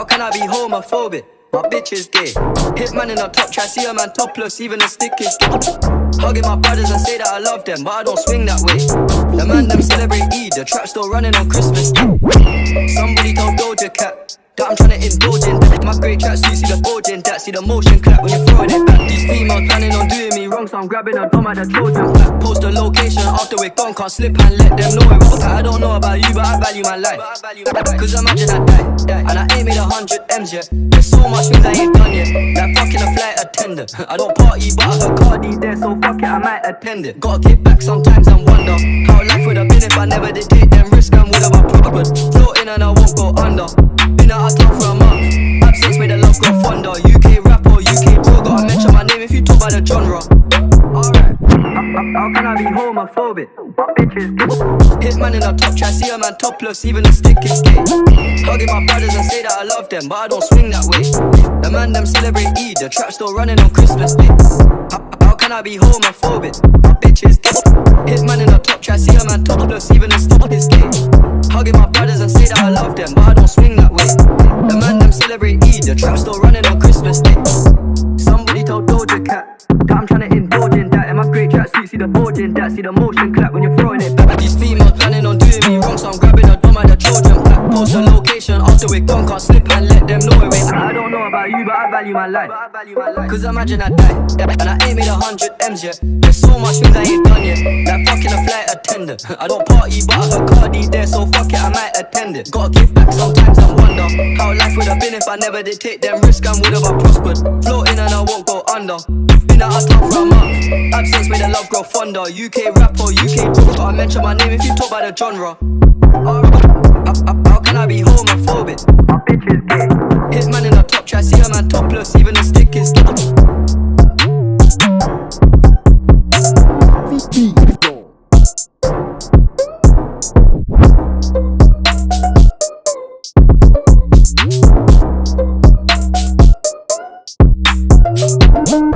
How can I be homophobic? My bitch is gay. Hit man in the top, try see a man topless, even a stick is gay. Hugging my brothers and say that I love them, but I don't swing that way. The man them celebrate Eid, the trap still running on Christmas. Somebody told Doja Cat that I'm trying to indulge in great tracks, you see the bulge in that, see the motion clap when you're throwing it back. These females planning on doing me wrong, so I'm grabbing a dome at the Trojan flat. Post the location after we're gone, can't slip and let them know it. I don't know about you, but I value my life. Cause imagine I die, and I ain't made a hundred M's yet. There's so much things I ain't done yet. Like fucking a flight attendant. I don't party, but I got Cardi there, so fuck it, I might attend it. Gotta kick back sometimes and wonder how life would have been if I never did take made the love grow fonder. UK rapper, UK bro, gotta mention my name if you talk about the genre. Alright. How can I be homophobic? My bitch is gay. Hit man in the top, try see a man topless, even a stick is gay. Hugging my brothers and say that I love them, but I don't swing that way. The man them celebrate Eid, the trap still running on Christmas Day. How, can I be homophobic? My bitch is gay. Hit man in the top, try see a man topless, even a stick is gay. Hugging my brothers and say that I love them, but I don't swing that way. The man celebrate Eid, the trap still running on Christmas Day. Somebody told Doja Cat that I'm trying to indulge in that. In my great tracksuit, see the bulge in that, see the motion clap when you're throwing it back. These females planning on doing me wrong, so I'm grabbing a dome at the children pack. Post the location after we're gone, can't slip and let them know it. I don't know about you, but I value my life. Cause imagine I die, and I ain't made a hundred M's yet. There's so much things I ain't done yet. Like fucking a flight attendant. I don't party, but I got Cardi there, so fuck it, I might attend. Gotta give back sometimes and wonder how life would have been if I never did take them risks and would have I prospered. Floating and I won't go under. Been out of town for a month. Absence made the love grow fonder. UK rapper, UK bro, gotta mention my name if you talk about the genre. How, how, how can I be homophobic? My bitch is gay. Thank